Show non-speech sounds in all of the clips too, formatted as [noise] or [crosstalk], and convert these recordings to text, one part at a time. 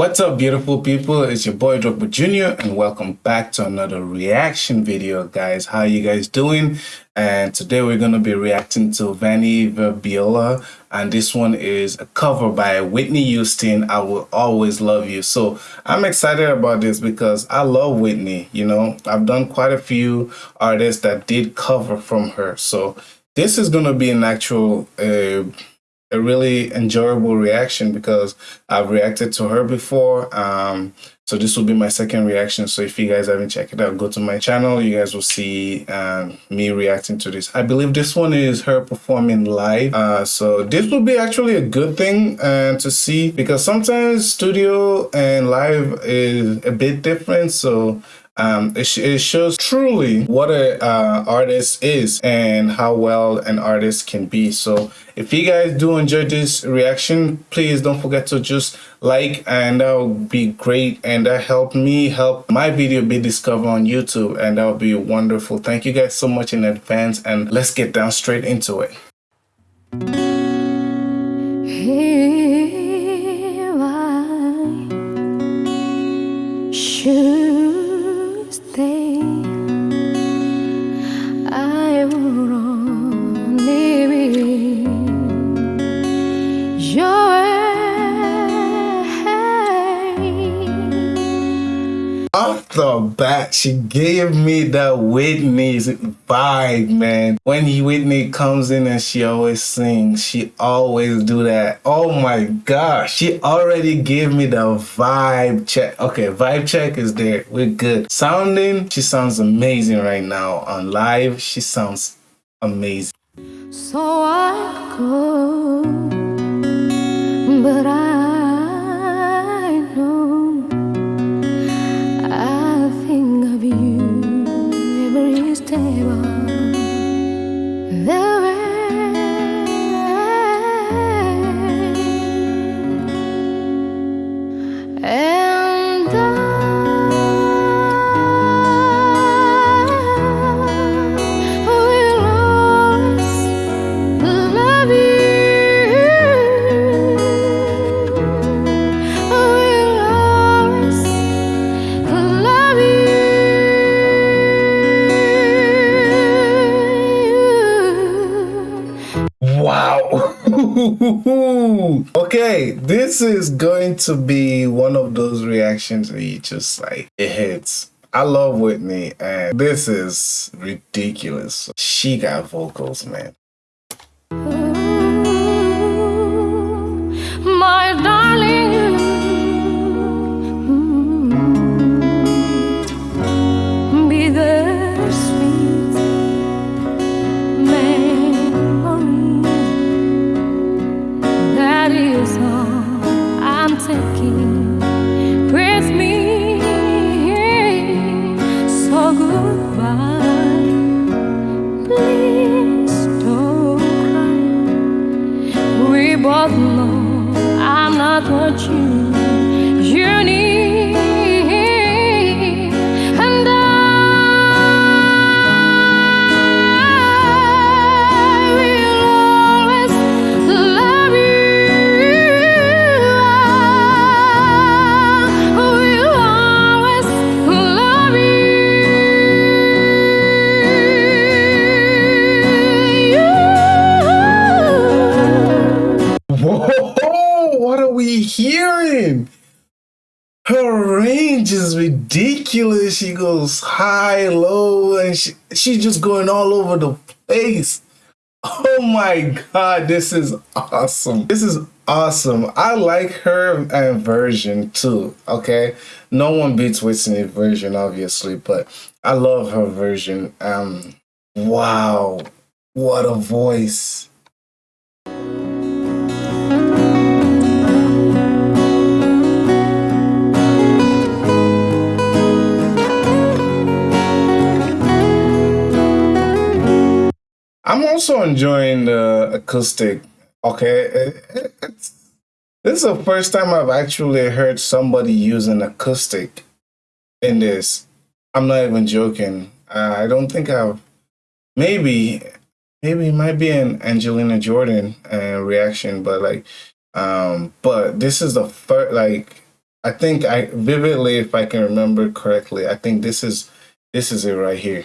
What's up beautiful people? It's your boy Drogba Jr. and welcome back to another reaction video guys. How you guys doing? And today we're going to be reacting to Vanny Vabiola and this one is a cover by Whitney Houston, I Will Always Love You. So I'm excited about this because I love Whitney, you know. I've done quite a few artists that did cover from her. So this is going to be an actual uh, a really enjoyable reaction because I've reacted to her before. Um, so this will be my second reaction. So if you guys haven't checked it out, go to my channel. You guys will see um, me reacting to this. I believe this one is her performing live. Uh, so this will be actually a good thing uh, to see because sometimes studio and live is a bit different. So um, it, sh it, shows truly what an uh, artist is and how well an artist can be. So if you guys do enjoy this reaction, please don't forget to just like and that would be great and that help me help my video be discovered on YouTube and that would be wonderful. Thank you guys so much in advance and let's get down straight into it. Off the bat, she gave me the Whitney's vibe, man. When Whitney comes in and she always sings, she always do that. Oh my gosh, she already gave me the vibe check. Okay, vibe check is there. We're good. Sounding, she sounds amazing right now. On live, she sounds amazing. So I go, but I [laughs] okay, this is going to be one of those reactions where you just like, it hits. I love Whitney, and this is ridiculous. She got vocals, man. Both ridiculous. She goes high, low, and she, she's just going all over the place. Oh my god, this is awesome. This is awesome. I like her version too, okay? No one beats Whitney's version, obviously, but I love her version. Um, wow, what a voice. I'm also enjoying the acoustic. Okay, it's, this is the first time I've actually heard somebody using acoustic in this. I'm not even joking. I don't think I've. Maybe, maybe it might be an Angelina Jordan uh, reaction, but like, um, but this is the first like I think I vividly, if I can remember correctly, I think this is this is it right here.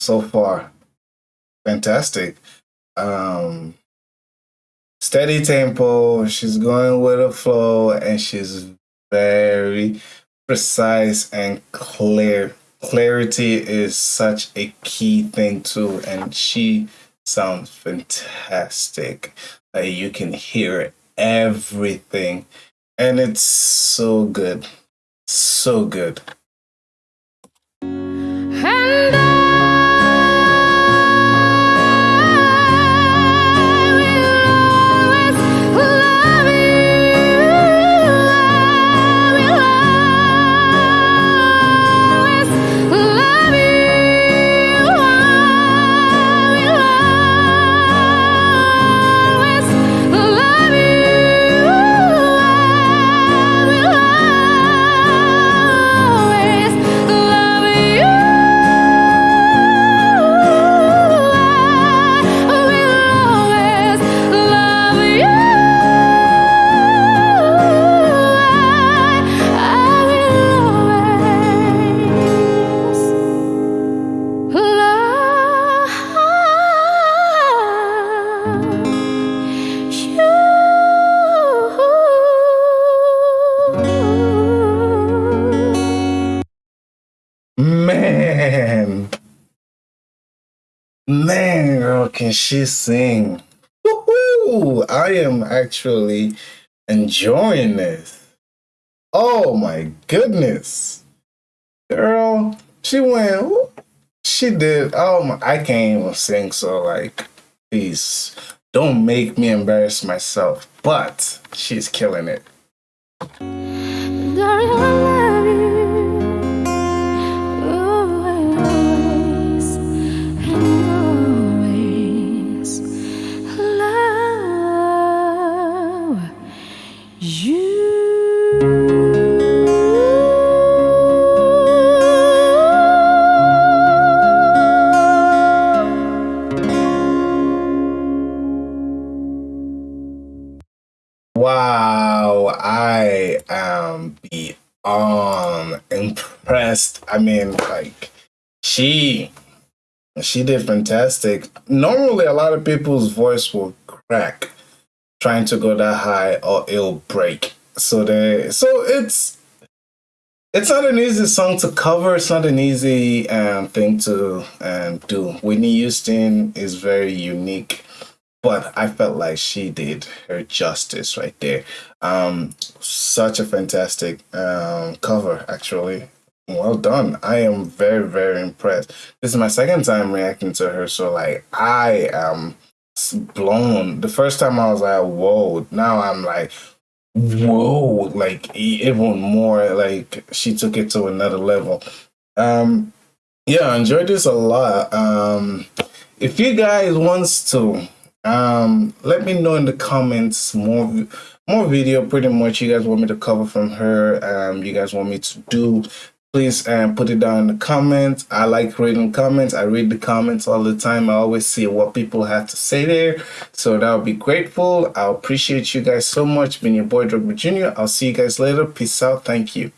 so far, fantastic. Um, steady tempo. She's going with a flow, and she's very precise and clear. Clarity is such a key thing too, and she sounds fantastic. Like you can hear everything, and it's so good, so good. Man, can she sing? Woohoo! I am actually enjoying this. Oh my goodness, girl, she went. She did. Oh my, I can't even sing. So like, please don't make me embarrass myself. But she's killing it. Am beyond impressed. I mean, like, she she did fantastic. Normally, a lot of people's voice will crack trying to go that high, or it'll break. So they, so it's it's not an easy song to cover. It's not an easy um, thing to um, do. Whitney Houston is very unique but I felt like she did her justice right there. Um, such a fantastic um, cover, actually. Well done. I am very, very impressed. This is my second time reacting to her, so like I am blown. The first time I was like, whoa. Now I'm like, whoa, like even more. Like she took it to another level. Um, yeah, I enjoyed this a lot. Um, if you guys wants to um let me know in the comments more more video pretty much you guys want me to cover from her um you guys want me to do. Please um put it down in the comments. I like reading comments. I read the comments all the time. I always see what people have to say there. So that would be grateful. I appreciate you guys so much. Been your boy Drogba Jr. i'll see you guys later. Peace out. Thank you